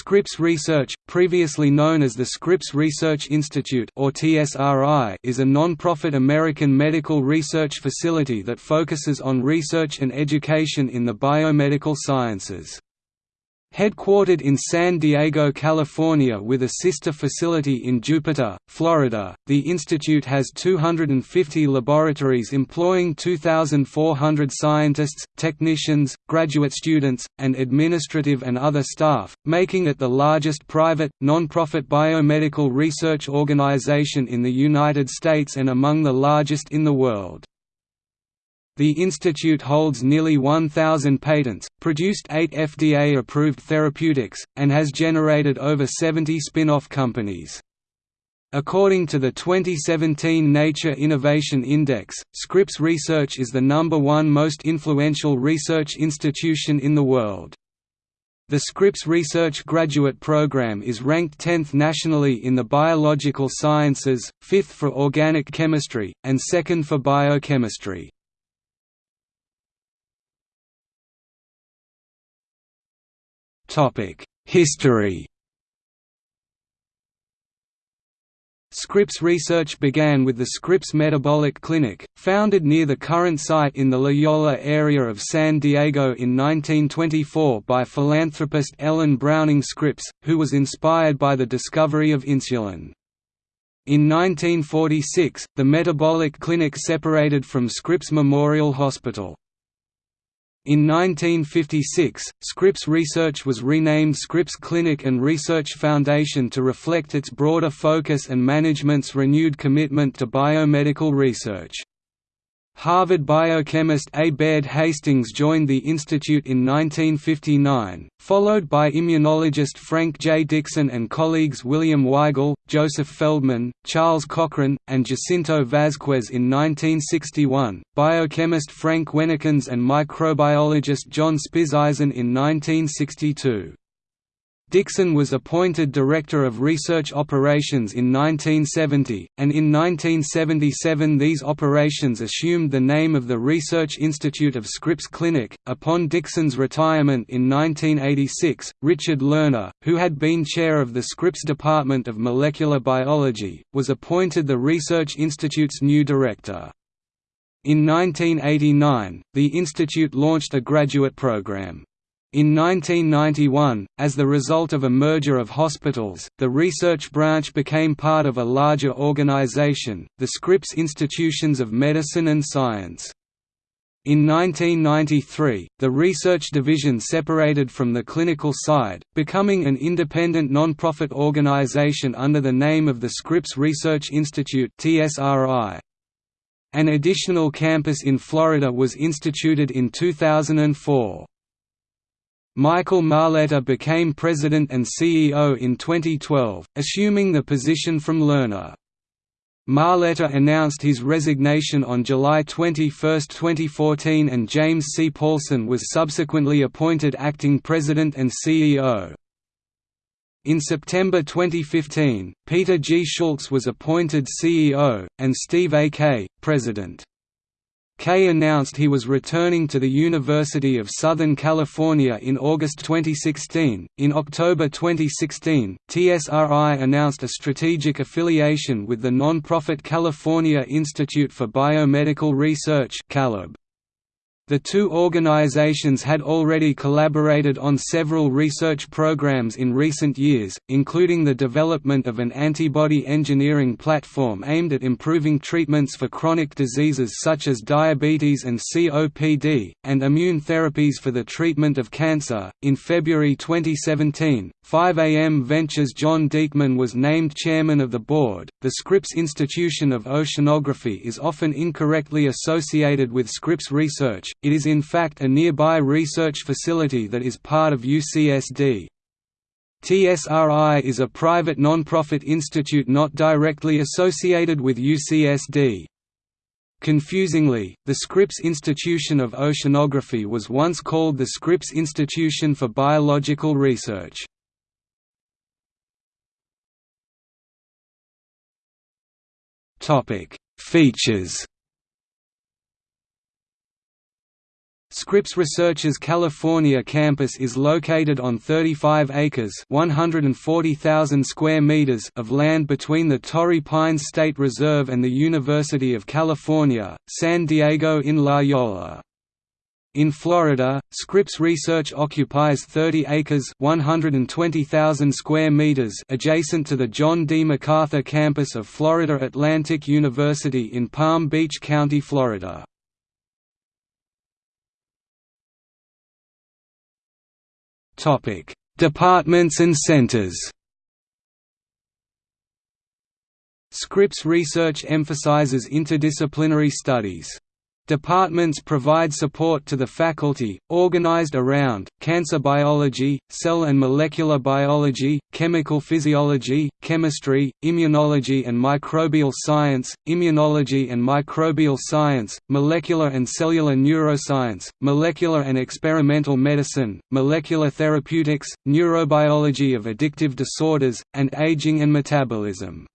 Scripps Research, previously known as the Scripps Research Institute or TSRI, is a non-profit American medical research facility that focuses on research and education in the biomedical sciences. Headquartered in San Diego, California with a sister facility in Jupiter, Florida, the institute has 250 laboratories employing 2,400 scientists, technicians, graduate students, and administrative and other staff, making it the largest private, non-profit biomedical research organization in the United States and among the largest in the world. The institute holds nearly 1,000 patents, produced eight FDA-approved therapeutics, and has generated over 70 spin-off companies. According to the 2017 Nature Innovation Index, Scripps Research is the number one most influential research institution in the world. The Scripps Research Graduate Program is ranked 10th nationally in the biological sciences, 5th for organic chemistry, and 2nd for biochemistry. History Scripps research began with the Scripps Metabolic Clinic, founded near the current site in the La Jolla area of San Diego in 1924 by philanthropist Ellen Browning Scripps, who was inspired by the discovery of insulin. In 1946, the Metabolic Clinic separated from Scripps Memorial Hospital. In 1956, Scripps Research was renamed Scripps Clinic and Research Foundation to reflect its broader focus and management's renewed commitment to biomedical research. Harvard biochemist A. Baird Hastings joined the institute in 1959, followed by immunologist Frank J. Dixon and colleagues William Weigle, Joseph Feldman, Charles Cochrane, and Jacinto Vazquez in 1961, biochemist Frank Huennekens and microbiologist John Spizizen in 1962. Dixon was appointed Director of Research Operations in 1970, and in 1977 these operations assumed the name of the Research Institute of Scripps Clinic. Upon Dixon's retirement in 1986, Richard Lerner, who had been chair of the Scripps Department of Molecular Biology, was appointed the Research Institute's new director. In 1989, the institute launched a graduate program. In 1991, as the result of a merger of hospitals, the research branch became part of a larger organization, the Scripps Institutions of Medicine and Science. In 1993, the research division separated from the clinical side, becoming an independent non-profit organization under the name of the Scripps Research Institute An additional campus in Florida was instituted in 2004. Michael Marletta became president and CEO in 2012, assuming the position from Lerner. Marletta announced his resignation on July 21, 2014 and James C. Paulson was subsequently appointed acting president and CEO. In September 2015, Peter G. Schultz was appointed CEO, and Steve A. Kay, president. Kay announced he was returning to the University of Southern California in August 2016. In October 2016, TSRI announced a strategic affiliation with the nonprofit California Institute for Biomedical Research (Calibr). The two organizations had already collaborated on several research programs in recent years, including the development of an antibody engineering platform aimed at improving treatments for chronic diseases such as diabetes and COPD, and immune therapies for the treatment of cancer. In February 2017, 5AM Ventures John Diekman was named chairman of the board. The Scripps Institution of Oceanography is often incorrectly associated with Scripps Research, it is in fact a nearby research facility that is part of UCSD. TSRI is a private non-profit institute not directly associated with UCSD. Confusingly, the Scripps Institution of Oceanography was once called the Scripps Institution for Biological Research. Features Scripps Research's California campus is located on 35 acres (140,000 square meters) of land between the Torrey Pines State Reserve and the University of California, San Diego in La Jolla. In Florida, Scripps Research occupies 30 acres (120,000 square meters) adjacent to the John D. MacArthur campus of Florida Atlantic University in Palm Beach County, Florida. Topic: Departments and centers. Scripps research emphasizes interdisciplinary studies. Departments provide support to the faculty, organized around, cancer biology, cell and molecular biology, chemical physiology, chemistry, immunology and microbial science, immunology and microbial science, molecular and cellular neuroscience, molecular and experimental medicine, molecular therapeutics, neurobiology of addictive disorders, and aging and metabolism.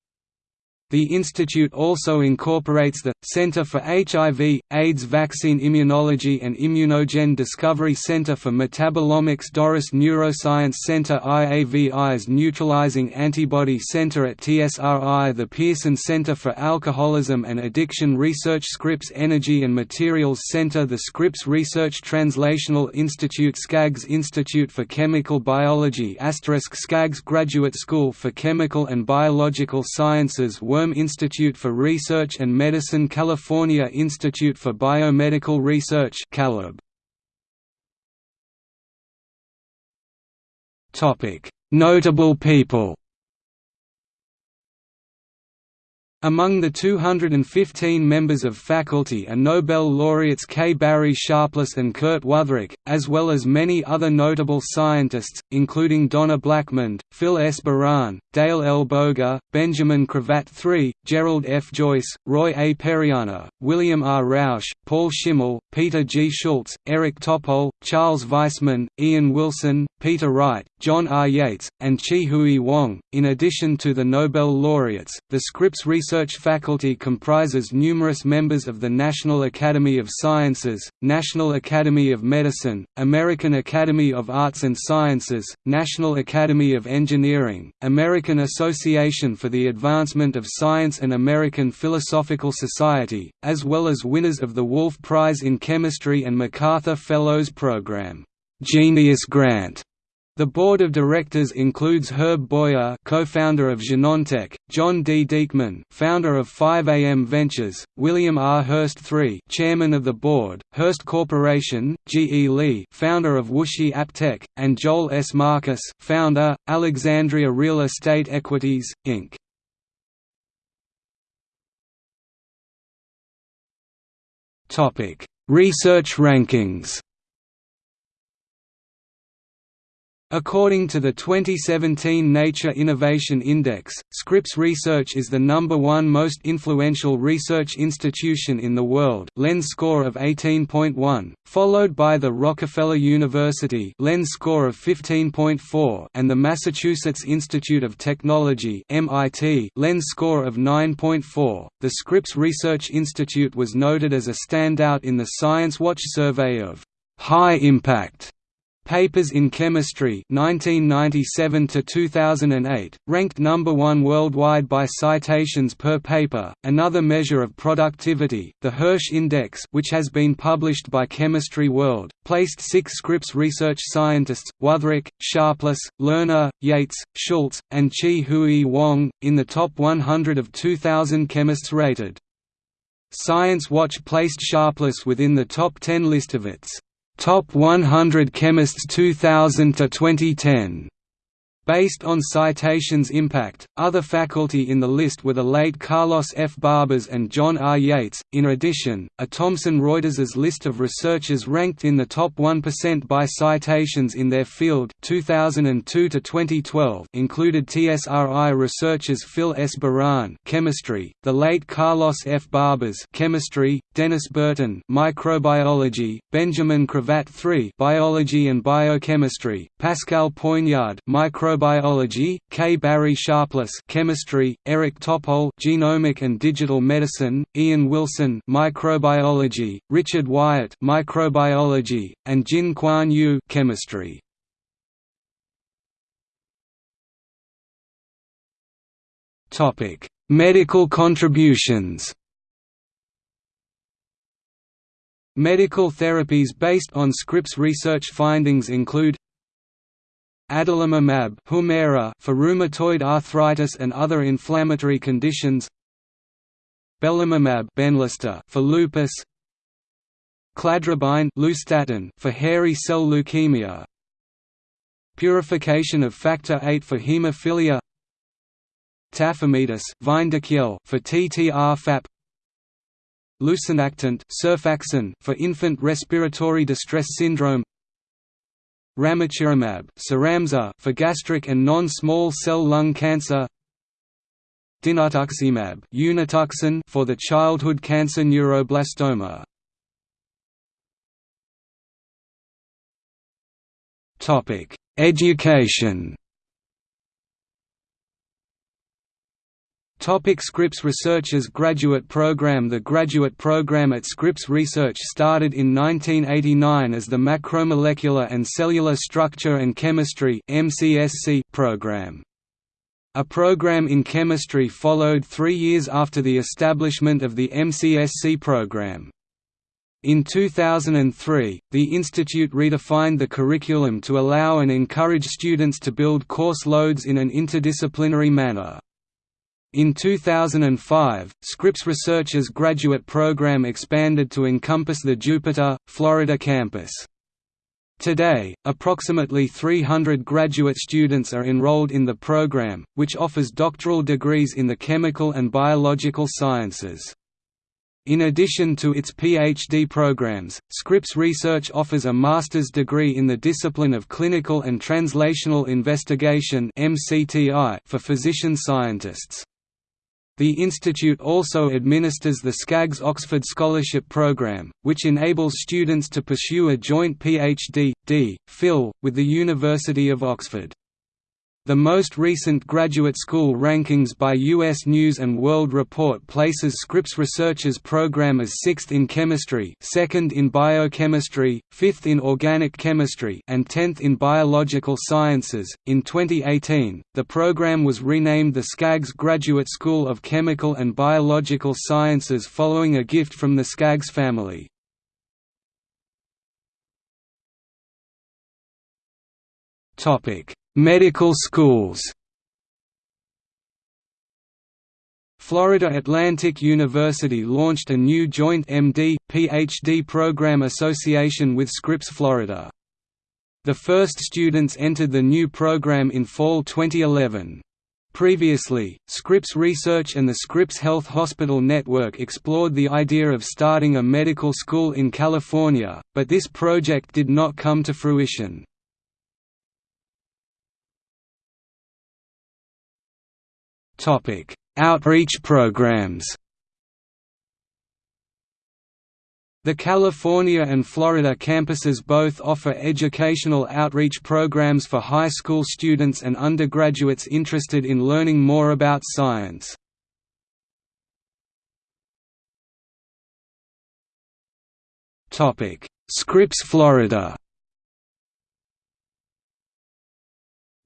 The institute also incorporates the Center for HIV, AIDS Vaccine Immunology and Immunogen Discovery Center for Metabolomics Dorris Neuroscience Center IAVI's Neutralizing Antibody Center at TSRI the Pearson Center for Alcoholism and Addiction Research Scripps Energy and Materials Center the Scripps Research Translational Institute Skaggs Institute for Chemical Biology Skaggs Graduate School for Chemical and Biological Sciences Wurm Institute for Research and Medicine California Institute for Biomedical Research Notable people Among the 215 members of faculty are Nobel laureates K. Barry Sharpless and Kurt Wüthrich, as well as many other notable scientists, including Donna Blackmond, Phil S. Baran, Dale L. Boger, Benjamin Cravatt III, Gerald F. Joyce, Roy A. Periana, William R. Roush, Paul Schimmel, Peter G. Schultz, Eric Topol, Charles Weissmann, Ian Wilson, Peter Wright, John R. Yates, and Chi-Huey Wong. In addition to the Nobel laureates, the Scripps Research faculty comprises numerous members of the National Academy of Sciences, National Academy of Medicine, American Academy of Arts and Sciences, National Academy of Engineering, American Association for the Advancement of Science and American Philosophical Society, as well as winners of the Wolf Prize in Chemistry and MacArthur Fellows Program. Genius Grant. The board of directors includes Herb Boyer, co-founder of Genentech, John D. Diekman, founder of 5AM Ventures, William R. Hearst III, chairman of the board, Hearst Corporation, G. E. Lee, founder of Wuxi AppTec, and Joel S. Marcus, founder, Alexandria Real Estate Equities, Inc. Topic: Research rankings. According to the 2017 Nature Innovation Index, Scripps Research is the number one most influential research institution in the world lens score of 18.1, followed by the Rockefeller University lens score of 15.4 and the Massachusetts Institute of Technology MIT lens score of 9.4. The Scripps Research Institute was noted as a standout in the Science Watch survey of high impact Papers in Chemistry 1997 to 2008 ranked number 1 worldwide by citations per paper another measure of productivity the Hirsch index which has been published by Chemistry World placed 6 Scripps research scientists Wüthrich Sharpless Lerner Yates Schultz and Chi Huey Wong in the top 100 of 2000 chemists rated. Science Watch placed Sharpless within the top 10 list of its Top 100 Chemists 2000 to 2010 Based on Citation's impact, other faculty in the list were the late Carlos F. Barbas and John R. Yates. In addition, a Thomson Reuters's list of researchers ranked in the top 1% by citations in their field 2002 to 2012 included TSRI researchers Phil S. Baran, chemistry, the late Carlos F. Barbas, chemistry, Dennis Burton, microbiology, Benjamin Cravatt III, biology and biochemistry, Pascal Poignard, microbiology microbiology, K. Barry Sharpless chemistry, Eric Topol genomic and digital medicine, Ian Wilson microbiology, Richard Wyatt microbiology, and Jin-Quan Yu chemistry. Topic: Medical contributions. Medical therapies based on Scripps research findings include Adalimumab Humira for rheumatoid arthritis and other inflammatory conditions. Belimumab Benlysta for lupus. Cladribine Leustatin for hairy cell leukemia. Purification of factor VIII for hemophilia. Tafamidis for TTR-FAP Lucinactant for infant respiratory distress syndrome Ramucirumab for gastric and non-small cell lung cancer. Dinutuximab for the childhood cancer neuroblastoma. Topic: Education Topic Scripps Researchers Graduate Program The graduate program at Scripps Research started in 1989 as the Macromolecular and Cellular Structure and Chemistry program. A program in chemistry followed three years after the establishment of the MCSC program. In 2003, the institute redefined the curriculum to allow and encourage students to build course loads in an interdisciplinary manner. In 2005, Scripps Research's graduate program expanded to encompass the Jupiter, Florida campus. Today, approximately 300 graduate students are enrolled in the program, which offers doctoral degrees in the chemical and biological sciences. In addition to its PhD programs, Scripps Research offers a master's degree in the discipline of Clinical and Translational Investigation for physician scientists. The institute also administers the Skaggs Oxford Scholarship Programme, which enables students to pursue a joint PhD, D. Phil, with the University of Oxford. The most recent graduate school rankings by U.S. News & World Report places Scripps Researchers program as 6th in chemistry 2nd in biochemistry, 5th in organic chemistry and 10th in biological sciences. In 2018, the program was renamed the Skaggs Graduate School of Chemical and Biological Sciences following a gift from the Skaggs family. Topic Medical schools Florida Atlantic University launched a new joint MD, PhD program association with Scripps Florida. The first students entered the new program in fall 2011. Previously, Scripps Research and the Scripps Health Hospital Network explored the idea of starting a medical school in California, but this project did not come to fruition. Topic: Outreach programs. The California and Florida campuses both offer educational outreach programs for high school students and undergraduates interested in learning more about science. Scripps Florida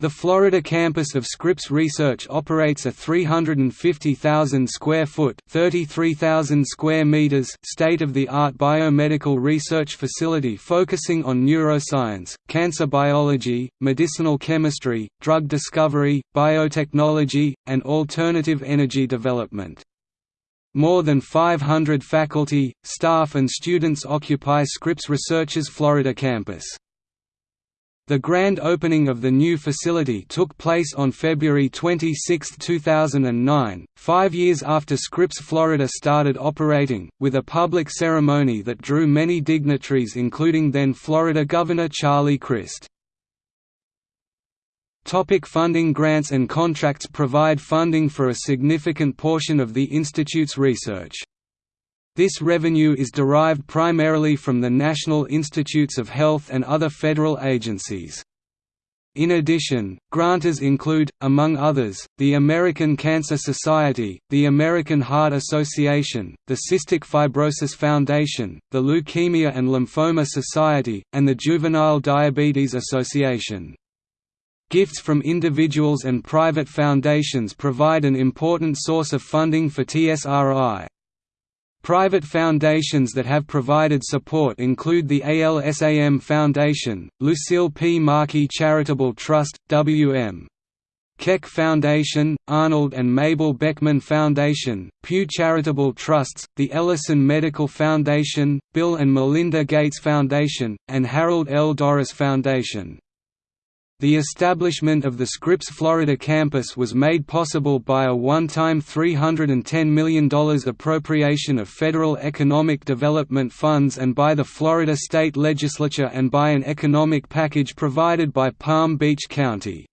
The Florida campus of Scripps Research operates a 350,000 square foot (33,000 square meters) state-of-the-art biomedical research facility focusing on neuroscience, cancer biology, medicinal chemistry, drug discovery, biotechnology, and alternative energy development. More than 500 faculty, staff and students occupy Scripps Research's Florida campus. The grand opening of the new facility took place on February 26, 2009, five years after Scripps Florida started operating, with a public ceremony that drew many dignitaries including then Florida Governor Charlie Crist. Topic funding Grants and contracts provide funding for a significant portion of the Institute's research. This revenue is derived primarily from the National Institutes of Health and other federal agencies. In addition, grantors include, among others, the American Cancer Society, the American Heart Association, the Cystic Fibrosis Foundation, the Leukemia and Lymphoma Society, and the Juvenile Diabetes Association. Gifts from individuals and private foundations provide an important source of funding for TSRI. Private foundations that have provided support include the ALSAM Foundation, Lucille P. Markey Charitable Trust, W.M. Keck Foundation, Arnold and Mabel Beckman Foundation, Pew Charitable Trusts, the Ellison Medical Foundation, Bill and Melinda Gates Foundation, and Harold L. Dorris Foundation. The establishment of the Scripps Florida campus was made possible by a one-time $310 million appropriation of federal economic development funds and by the Florida state legislature and by an economic package provided by Palm Beach County.